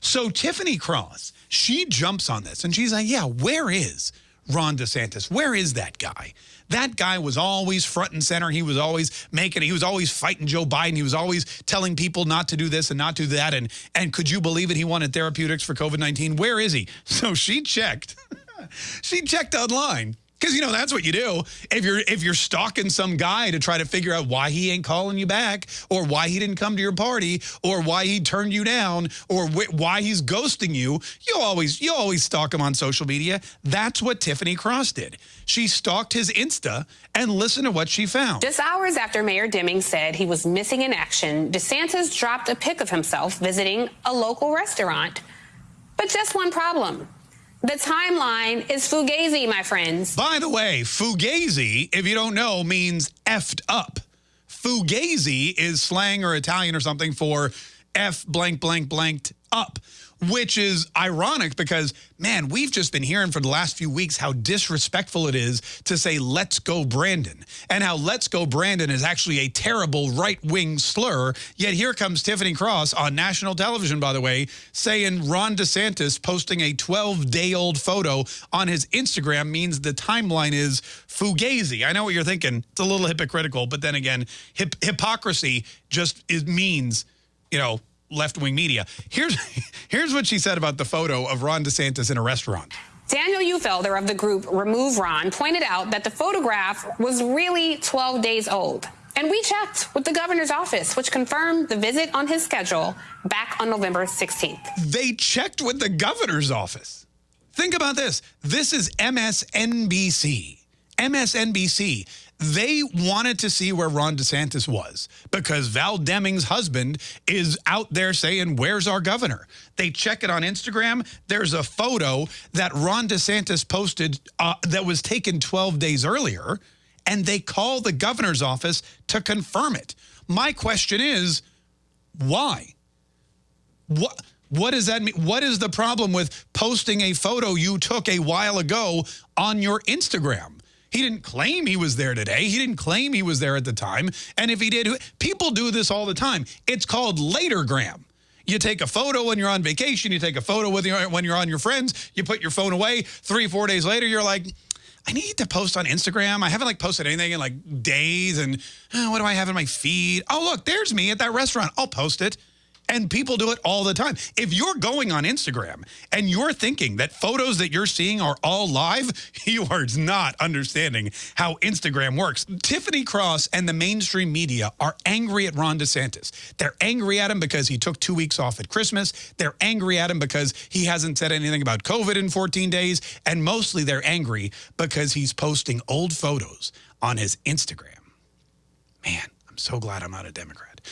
So Tiffany Cross, she jumps on this and she's like, yeah, where is Ron DeSantis? Where is that guy? That guy was always front and center. He was always making, he was always fighting Joe Biden. He was always telling people not to do this and not do that. And, and could you believe it? He wanted therapeutics for COVID-19. Where is he? So she checked. she checked online because you know that's what you do if you're if you're stalking some guy to try to figure out why he ain't calling you back, or why he didn't come to your party, or why he turned you down, or why he's ghosting you. You always you always stalk him on social media. That's what Tiffany Cross did. She stalked his Insta and listen to what she found. Just hours after Mayor Demings said he was missing in action, DeSantis dropped a pic of himself visiting a local restaurant. But just one problem. The timeline is fugazi, my friends. By the way, fugazi, if you don't know, means effed up. Fugazi is slang or Italian or something for F blank blank blanked up which is ironic because, man, we've just been hearing for the last few weeks how disrespectful it is to say, let's go Brandon, and how let's go Brandon is actually a terrible right-wing slur. Yet here comes Tiffany Cross on national television, by the way, saying Ron DeSantis posting a 12-day-old photo on his Instagram means the timeline is fugazi. I know what you're thinking. It's a little hypocritical, but then again, hip hypocrisy just is, means, you know, left-wing media. Here's, here's what she said about the photo of Ron DeSantis in a restaurant. Daniel Uhlfelder of the group Remove Ron pointed out that the photograph was really 12 days old. And we checked with the governor's office, which confirmed the visit on his schedule back on November 16th. They checked with the governor's office. Think about this. This is MSNBC. MSNBC they wanted to see where Ron DeSantis was because Val Demings' husband is out there saying, where's our governor? They check it on Instagram. There's a photo that Ron DeSantis posted uh, that was taken 12 days earlier, and they call the governor's office to confirm it. My question is, why? What? What does that mean? What is the problem with posting a photo you took a while ago on your Instagram? He didn't claim he was there today. He didn't claim he was there at the time. And if he did, people do this all the time. It's called latergram. You take a photo when you're on vacation. You take a photo with your, when you're on your friends. You put your phone away. Three, four days later, you're like, I need to post on Instagram. I haven't like posted anything in like days. And oh, what do I have in my feed? Oh, look, there's me at that restaurant. I'll post it. And people do it all the time. If you're going on Instagram and you're thinking that photos that you're seeing are all live, you are not understanding how Instagram works. Tiffany Cross and the mainstream media are angry at Ron DeSantis. They're angry at him because he took two weeks off at Christmas. They're angry at him because he hasn't said anything about COVID in 14 days. And mostly they're angry because he's posting old photos on his Instagram. Man, I'm so glad I'm not a Democrat.